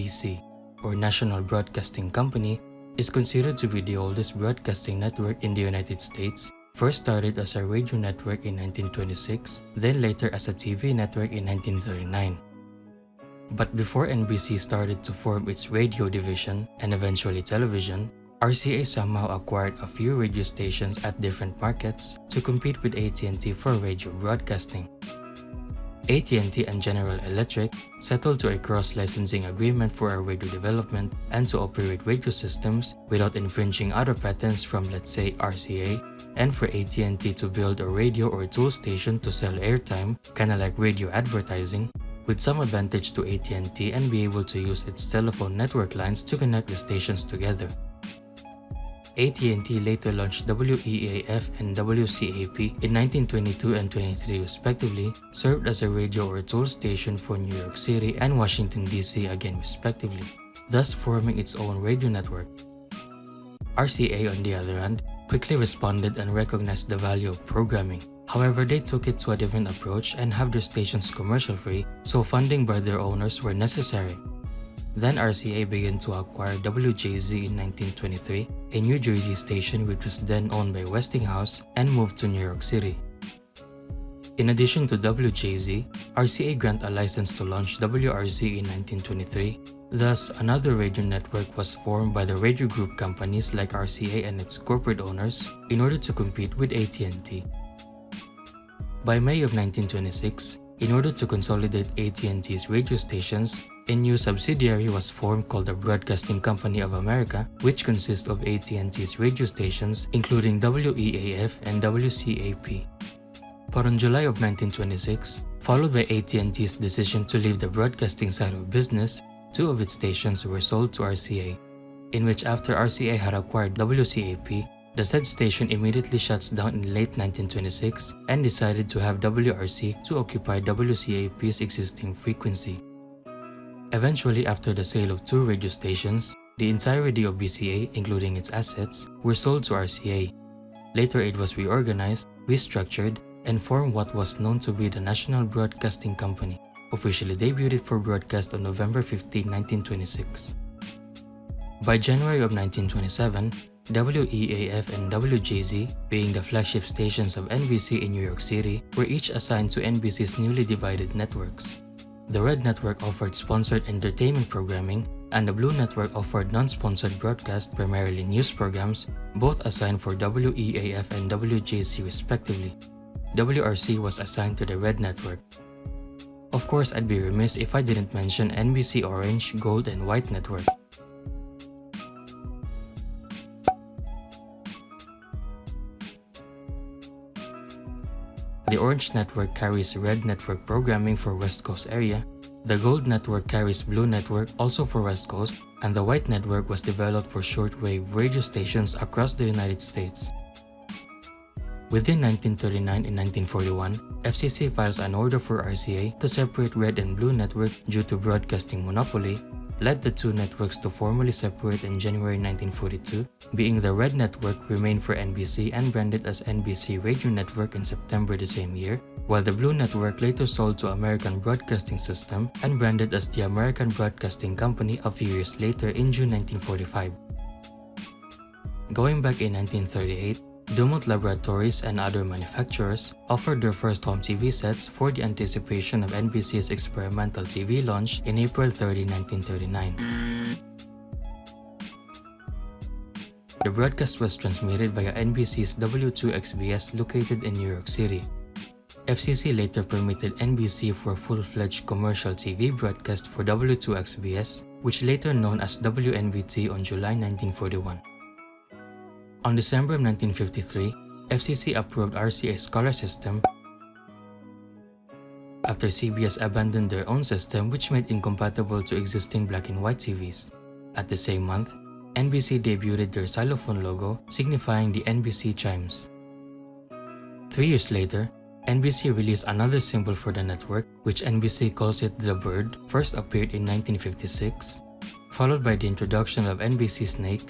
NBC, or National Broadcasting Company, is considered to be the oldest broadcasting network in the United States, first started as a radio network in 1926, then later as a TV network in 1939. But before NBC started to form its radio division and eventually television, RCA somehow acquired a few radio stations at different markets to compete with AT&T for radio broadcasting. AT&T and General Electric settled to a cross-licensing agreement for a radio development and to operate radio systems without infringing other patents from let's say RCA and for AT&T to build a radio or toll station to sell airtime, kinda like radio advertising, with some advantage to AT&T and be able to use its telephone network lines to connect the stations together. AT&T later launched WEAF and WCAP in 1922 and 23 respectively, served as a radio or toll station for New York City and Washington DC again respectively, thus forming its own radio network. RCA on the other hand, quickly responded and recognized the value of programming. However, they took it to a different approach and have their stations commercial-free, so funding by their owners were necessary. Then RCA began to acquire WJZ in 1923, a New Jersey station which was then owned by Westinghouse and moved to New York City. In addition to WJZ, RCA granted a license to launch WRC in 1923. Thus, another radio network was formed by the radio group companies like RCA and its corporate owners in order to compete with AT&T. By May of 1926, in order to consolidate AT&T's radio stations, a new subsidiary was formed called the Broadcasting Company of America, which consists of AT&T's radio stations, including WEAF and WCAP. But on July of 1926, followed by AT&T's decision to leave the broadcasting side of business, two of its stations were sold to RCA, in which after RCA had acquired WCAP, the said station immediately shuts down in late 1926 and decided to have WRC to occupy WCAP's existing frequency. Eventually, after the sale of two radio stations, the entirety of BCA, including its assets, were sold to RCA. Later it was reorganized, restructured, and formed what was known to be the National Broadcasting Company, officially debuted for broadcast on November 15, 1926. By January of 1927, WEAF and WJZ, being the flagship stations of NBC in New York City, were each assigned to NBC's newly divided networks. The Red Network offered sponsored entertainment programming, and the Blue Network offered non-sponsored broadcast, primarily news programs, both assigned for WEAF and WJZ respectively. WRC was assigned to the Red Network. Of course, I'd be remiss if I didn't mention NBC Orange, Gold, and White Network. The Orange Network carries Red Network programming for West Coast area, the Gold Network carries Blue Network also for West Coast, and the White Network was developed for shortwave radio stations across the United States. Within 1939 and 1941, FCC files an order for RCA to separate Red and Blue Network due to broadcasting monopoly led the two networks to formally separate in January 1942, being the Red Network remained for NBC and branded as NBC Radio Network in September the same year, while the Blue Network later sold to American Broadcasting System and branded as the American Broadcasting Company a few years later in June 1945. Going back in 1938, Dumont Laboratories and other manufacturers offered their first home TV sets for the anticipation of NBC's experimental TV launch in April 30, 1939. The broadcast was transmitted via NBC's W2XBS located in New York City. FCC later permitted NBC for a full-fledged commercial TV broadcast for W2XBS, which later known as WNBT on July 1941. On December of 1953, FCC approved RCA Scholar System after CBS abandoned their own system which made incompatible to existing black and white TVs. At the same month, NBC debuted their xylophone logo signifying the NBC chimes. Three years later, NBC released another symbol for the network, which NBC calls it the bird, first appeared in 1956, followed by the introduction of NBC Snake,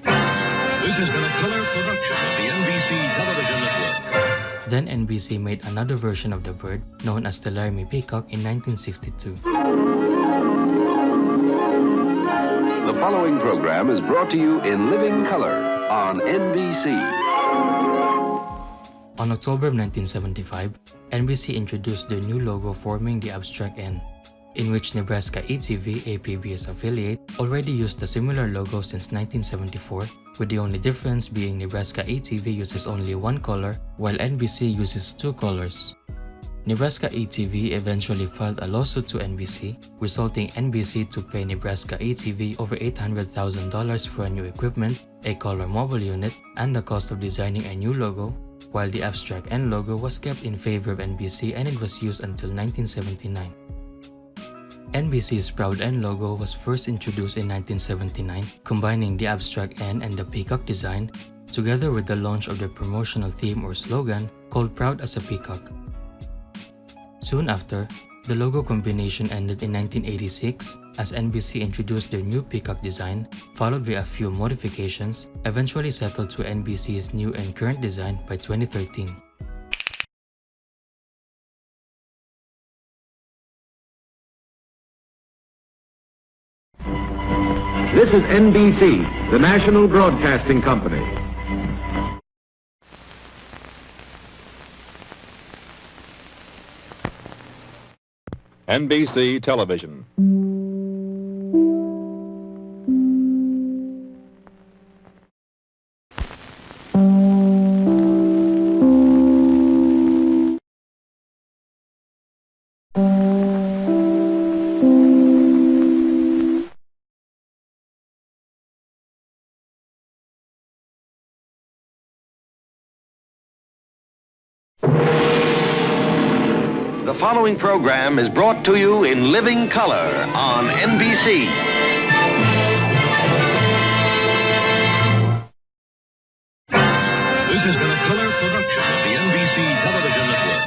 this has been a color production of the NBC television network. Then NBC made another version of the bird, known as the Laramie Peacock in 1962. The following program is brought to you in living color on NBC. On October 1975, NBC introduced the new logo forming the abstract N, in which Nebraska ETV, a PBS affiliate, already used a similar logo since 1974, with the only difference being Nebraska ETV uses only one color, while NBC uses two colors. Nebraska ETV eventually filed a lawsuit to NBC, resulting NBC to pay Nebraska ETV over $800,000 for a new equipment, a color mobile unit, and the cost of designing a new logo, while the abstract N logo was kept in favor of NBC and it was used until 1979. NBC's Proud N logo was first introduced in 1979, combining the abstract N and the peacock design, together with the launch of their promotional theme or slogan called Proud as a Peacock. Soon after, the logo combination ended in 1986 as NBC introduced their new peacock design, followed by a few modifications, eventually settled to NBC's new and current design by 2013. Is NBC, the national broadcasting company. NBC Television. Following program is brought to you in living color on NBC. This has been a color production of the NBC Television Network.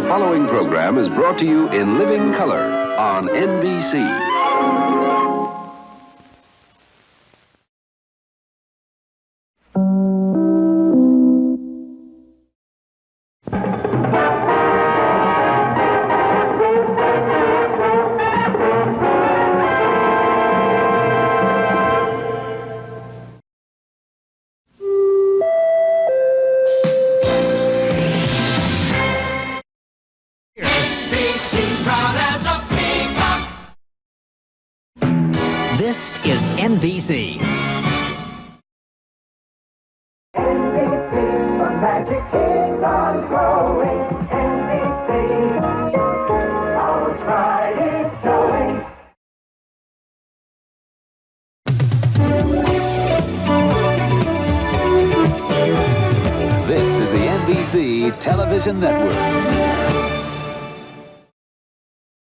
The following program is brought to you in living color on NBC. This is NBC. The magic keeps on growing. NBC. Our showing. This is the NBC Television Network.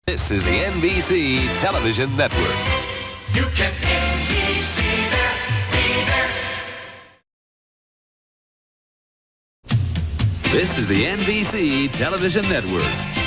This is the NBC Television Network. This is the NBC Television Network.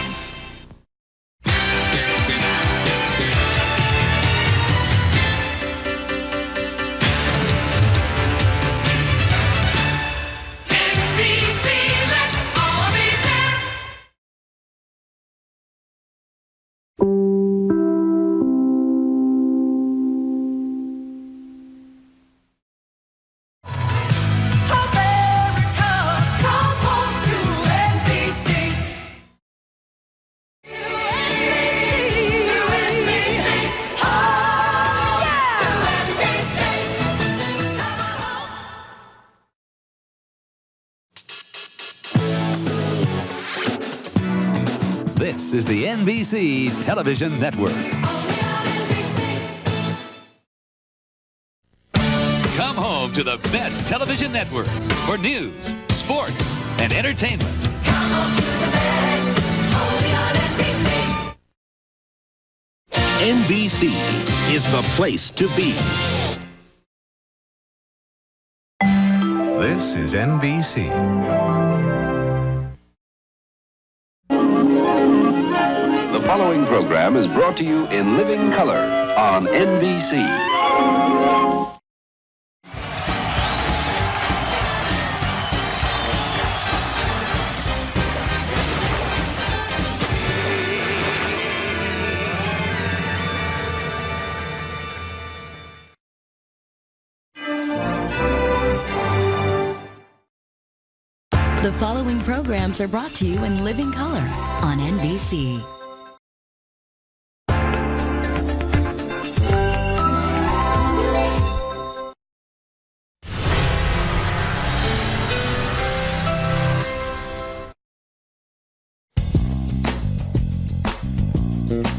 Is the NBC Television Network. Come home to the best television network for news, sports, and entertainment. NBC is the place to be. This is NBC. following program is brought to you in living color on NBC. The following programs are brought to you in living color on NBC. Thank